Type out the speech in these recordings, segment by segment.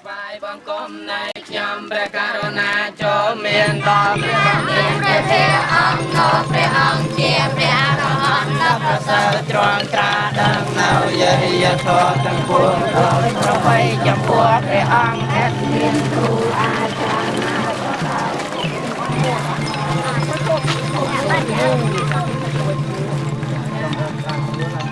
ថ្វាយបង្គំនៃខ្ញុំព្រះករុណាចូលមានដល់ព្រះបរមព្រះទេអង្គនោះព្រះអង្គជាព្រះអរហន្តដ៏ប្រសើរទ្រង់ត្រាដឹងនៅយេយធម៌ទាំងពួងដោយប្របីចំពោះព្រះអង្គអត់មានគ្រូអាចារ្យណាទាំង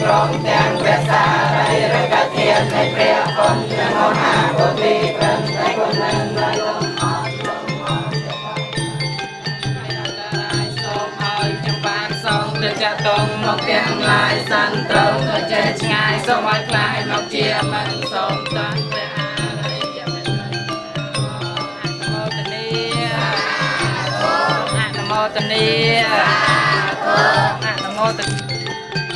ព្រមទាំងព្រះសារីរិកធាននៃព្រះគុណមហាពុទ្ធិប្រឹងតែគុណនឹងនៅលំអរលំអរសូមឲ្យខ្ញុំបានសងទៅចាក់តងមកទាំងឡាយសន្ត្រង់ទៅចេះឆ្ងាយសូមឲ្យខ្លាយមកជាមិនសូមតាន់ព្រះអរិយមេត្តាអនុមោទនាអនុមោទនា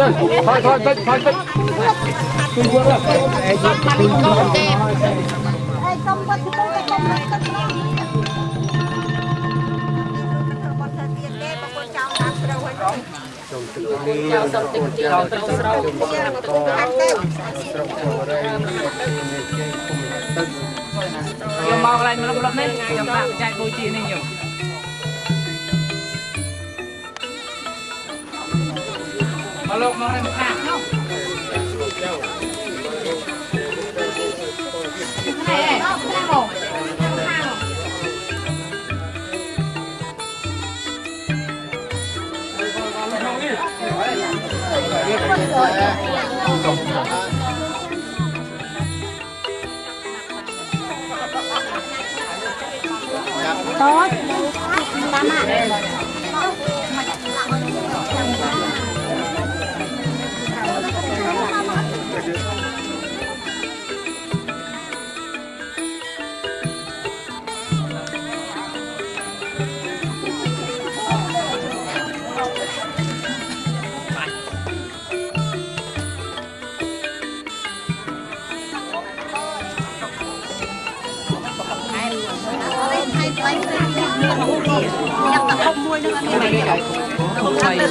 ê, đây, thôi, thôi, thôi, thôi, thôi. Tôi quên rồi. ឯងសុំបាត់ទៅទៅទៅទៅបាត់ទៅទៀតទេបងប្អូនចង់តាមត្រូវហើយចង់ចៅសុំទឹកជាទៅស្រោហាត់ទៅយកមកកន្លែងមករត់នេះខ្ញុំដាក់ចែកបូជានេះយក មកលោកមកនេះមកខាងនោះ ហើយថ្លៃទៅទៀតមានមួយទៀតញ៉ាំតែហុកមួយនឹងអត់មាន không mua nữa không mày hạt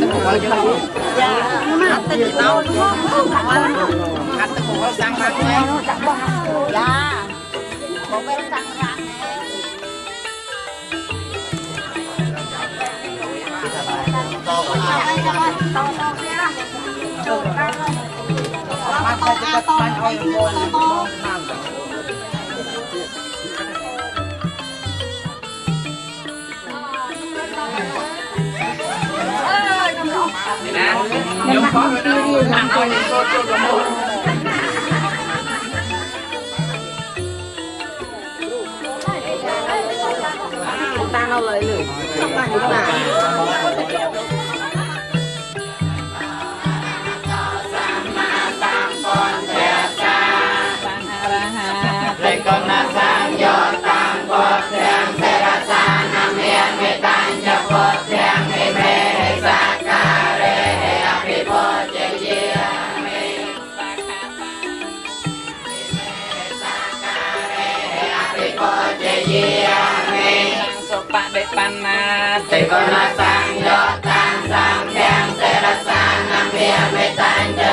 tới một bao nhiêu lâu hạt tới một bao đúng không hạt tới một bao sang mang thôi dạ một bên sang mang to to to to to to Để mặt đi đi làm con Ta nó lấy jiame sopak de panas tekon masang yo tang sang tiang serasa nang jiame tanjo